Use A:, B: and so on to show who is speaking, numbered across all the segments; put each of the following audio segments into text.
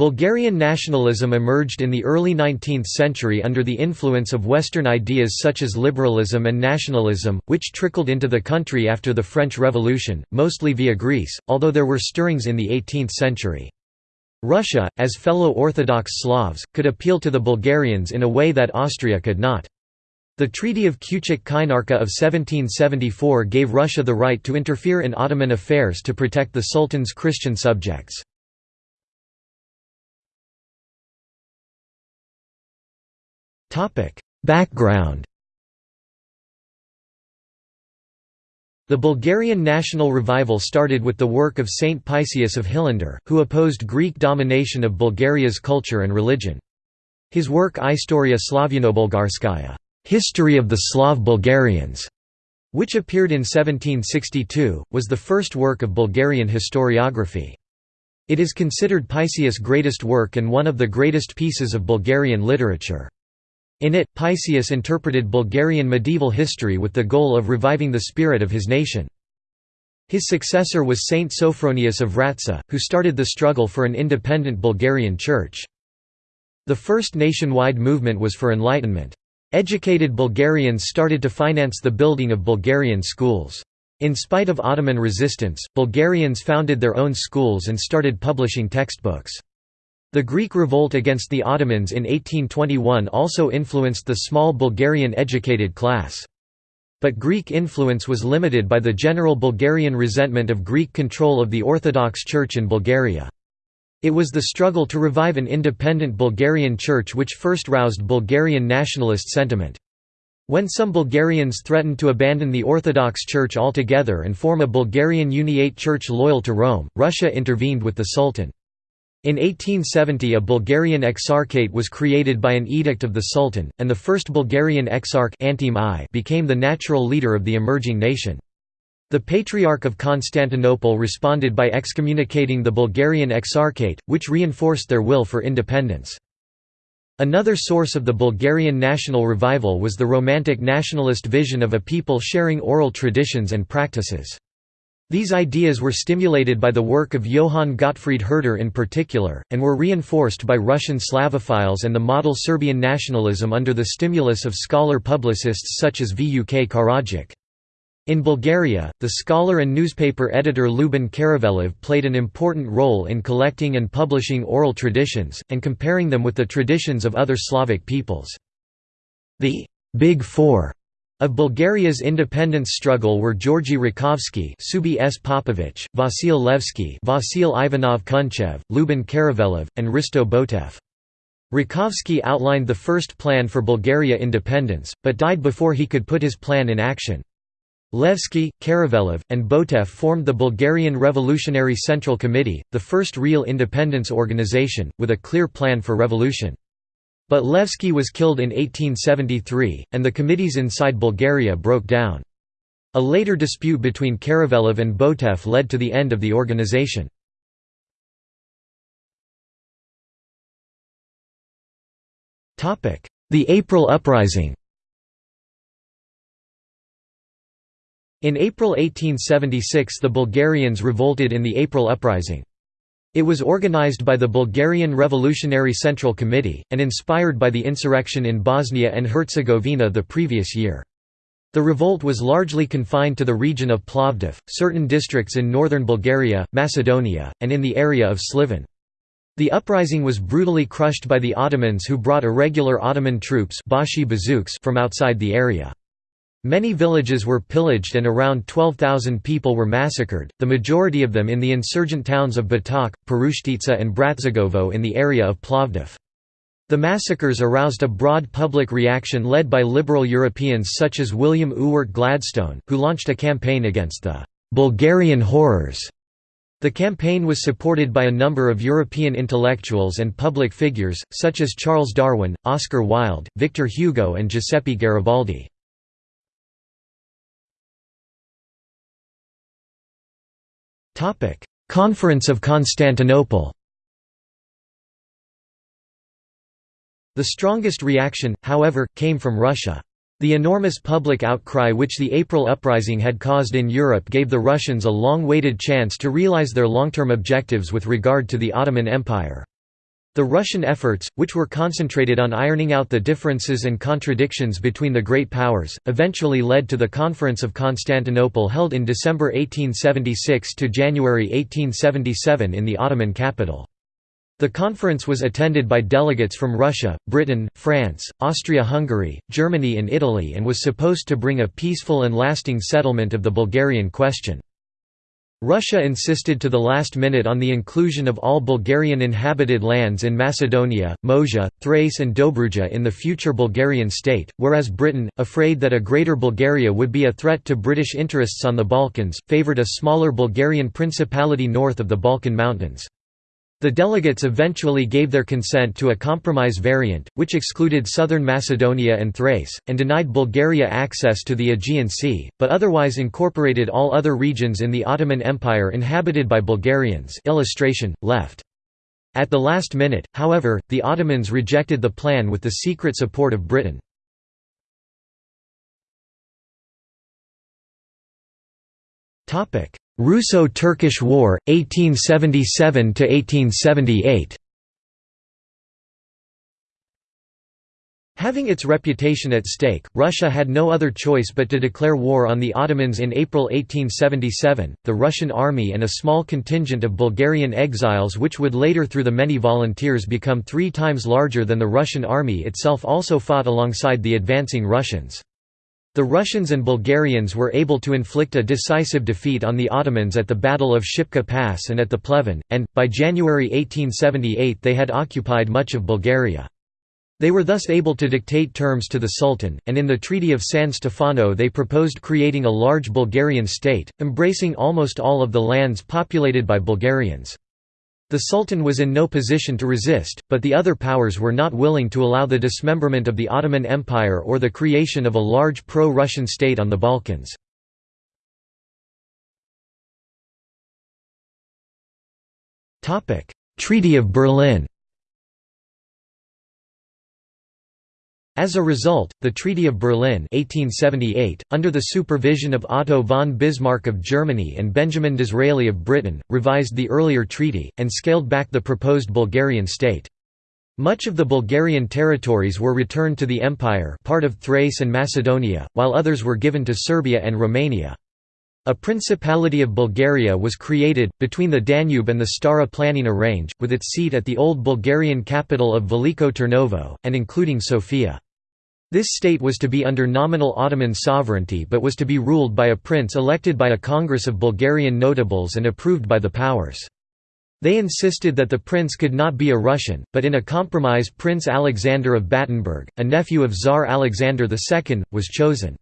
A: Bulgarian nationalism emerged in the early 19th century under the influence of Western ideas such as liberalism and nationalism, which trickled into the country after the French Revolution, mostly via Greece, although there were stirrings in the 18th century. Russia, as fellow Orthodox Slavs, could appeal to the Bulgarians in a way that Austria could not. The Treaty of Küçük-Kaynarca of 1774 gave Russia the right to interfere in Ottoman affairs to protect the Sultan's Christian subjects. Background The Bulgarian national revival started with the work of Saint Paisius of Hilandar, who opposed Greek domination of Bulgaria's culture and religion. His work Istoria Slavyano-Bulgarskaya History of the Slav Bulgarians, which appeared in 1762, was the first work of Bulgarian historiography. It is considered Paisius' greatest work and one of the greatest pieces of Bulgarian literature. In it, Paisius interpreted Bulgarian medieval history with the goal of reviving the spirit of his nation. His successor was Saint Sophronius of Vratsa, who started the struggle for an independent Bulgarian church. The first nationwide movement was for enlightenment. Educated Bulgarians started to finance the building of Bulgarian schools. In spite of Ottoman resistance, Bulgarians founded their own schools and started publishing textbooks. The Greek revolt against the Ottomans in 1821 also influenced the small Bulgarian educated class. But Greek influence was limited by the general Bulgarian resentment of Greek control of the Orthodox Church in Bulgaria. It was the struggle to revive an independent Bulgarian church which first roused Bulgarian nationalist sentiment. When some Bulgarians threatened to abandon the Orthodox Church altogether and form a Bulgarian Uniate Church loyal to Rome, Russia intervened with the Sultan. In 1870 a Bulgarian exarchate was created by an edict of the Sultan, and the first Bulgarian exarch became the natural leader of the emerging nation. The Patriarch of Constantinople responded by excommunicating the Bulgarian exarchate, which reinforced their will for independence. Another source of the Bulgarian national revival was the Romantic nationalist vision of a people sharing oral traditions and practices. These ideas were stimulated by the work of Johann Gottfried Herder in particular, and were reinforced by Russian Slavophiles and the model Serbian nationalism under the stimulus of scholar-publicists such as Vuk Karadžić. In Bulgaria, the scholar and newspaper editor Ljubin Karavelov played an important role in collecting and publishing oral traditions, and comparing them with the traditions of other Slavic peoples. The «Big Four of Bulgaria's independence struggle were Georgi Rakovsky, Subi S. Popovich, Vasil Levski, Vasil Ivanov Kunchev, Lubin Karavelov, and Hristo Botev. Rakovsky outlined the first plan for Bulgaria independence, but died before he could put his plan in action. Levski, Karavelov, and Botev formed the Bulgarian Revolutionary Central Committee, the first real independence organization, with a clear plan for revolution. But Levski was killed in 1873, and the committees inside Bulgaria broke down. A later dispute between Karavelov and Botev led to the end of the organization. The April Uprising In April 1876 the Bulgarians revolted in the April Uprising. It was organized by the Bulgarian Revolutionary Central Committee, and inspired by the insurrection in Bosnia and Herzegovina the previous year. The revolt was largely confined to the region of Plovdiv, certain districts in northern Bulgaria, Macedonia, and in the area of Sliven. The uprising was brutally crushed by the Ottomans who brought irregular Ottoman troops from outside the area. Many villages were pillaged and around 12,000 people were massacred, the majority of them in the insurgent towns of Batak, Perushtitsa and Bratsigovo in the area of Plovdiv. The massacres aroused a broad public reaction led by liberal Europeans such as William Ewart Gladstone, who launched a campaign against the «Bulgarian horrors». The campaign was supported by a number of European intellectuals and public figures, such as Charles Darwin, Oscar Wilde, Victor Hugo and Giuseppe Garibaldi. Conference of Constantinople The strongest reaction, however, came from Russia. The enormous public outcry which the April uprising had caused in Europe gave the Russians a long-waited chance to realize their long-term objectives with regard to the Ottoman Empire. The Russian efforts, which were concentrated on ironing out the differences and contradictions between the great powers, eventually led to the Conference of Constantinople held in December 1876 to January 1877 in the Ottoman capital. The conference was attended by delegates from Russia, Britain, France, Austria-Hungary, Germany and Italy and was supposed to bring a peaceful and lasting settlement of the Bulgarian question. Russia insisted to the last minute on the inclusion of all Bulgarian inhabited lands in Macedonia, Moesia, Thrace and Dobruja in the future Bulgarian state, whereas Britain, afraid that a Greater Bulgaria would be a threat to British interests on the Balkans, favoured a smaller Bulgarian principality north of the Balkan Mountains. The delegates eventually gave their consent to a compromise variant, which excluded southern Macedonia and Thrace, and denied Bulgaria access to the Aegean Sea, but otherwise incorporated all other regions in the Ottoman Empire inhabited by Bulgarians illustration, left. At the last minute, however, the Ottomans rejected the plan with the secret support of Britain. Russo-Turkish War, 1877–1878 Having its reputation at stake, Russia had no other choice but to declare war on the Ottomans in April 1877. The Russian army and a small contingent of Bulgarian exiles, which would later through the many volunteers become three times larger than the Russian army itself, also fought alongside the advancing Russians. The Russians and Bulgarians were able to inflict a decisive defeat on the Ottomans at the Battle of Shipka Pass and at the Pleven, and, by January 1878 they had occupied much of Bulgaria. They were thus able to dictate terms to the Sultan, and in the Treaty of San Stefano they proposed creating a large Bulgarian state, embracing almost all of the lands populated by Bulgarians. The Sultan was in no position to resist, but the other powers were not willing to allow the dismemberment of the Ottoman Empire or the creation of a large pro-Russian state on the Balkans. Treaty of Berlin As a result, the Treaty of Berlin 1878, under the supervision of Otto von Bismarck of Germany and Benjamin Disraeli of Britain, revised the earlier treaty, and scaled back the proposed Bulgarian state. Much of the Bulgarian territories were returned to the Empire part of Thrace and Macedonia, while others were given to Serbia and Romania. A Principality of Bulgaria was created, between the Danube and the Stara Planina range, with its seat at the old Bulgarian capital of Veliko Tarnovo, and including Sofia. This state was to be under nominal Ottoman sovereignty but was to be ruled by a prince elected by a congress of Bulgarian notables and approved by the powers. They insisted that the prince could not be a Russian, but in a compromise Prince Alexander of Battenberg, a nephew of Tsar Alexander II, was chosen.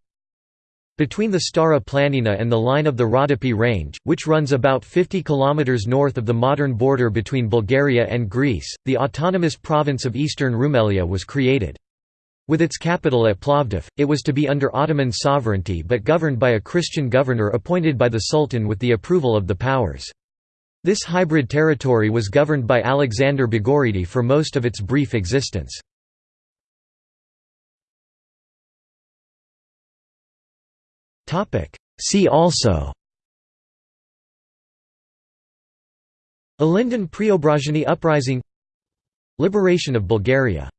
A: Between the Stara Planina and the line of the Rodopi Range, which runs about 50 km north of the modern border between Bulgaria and Greece, the autonomous province of Eastern Rumelia was created. With its capital at Plovdiv, it was to be under Ottoman sovereignty but governed by a Christian governor appointed by the Sultan with the approval of the powers. This hybrid territory was governed by Alexander Bogoridi for most of its brief existence. See also Ilinden Preobrazhenie uprising Liberation of Bulgaria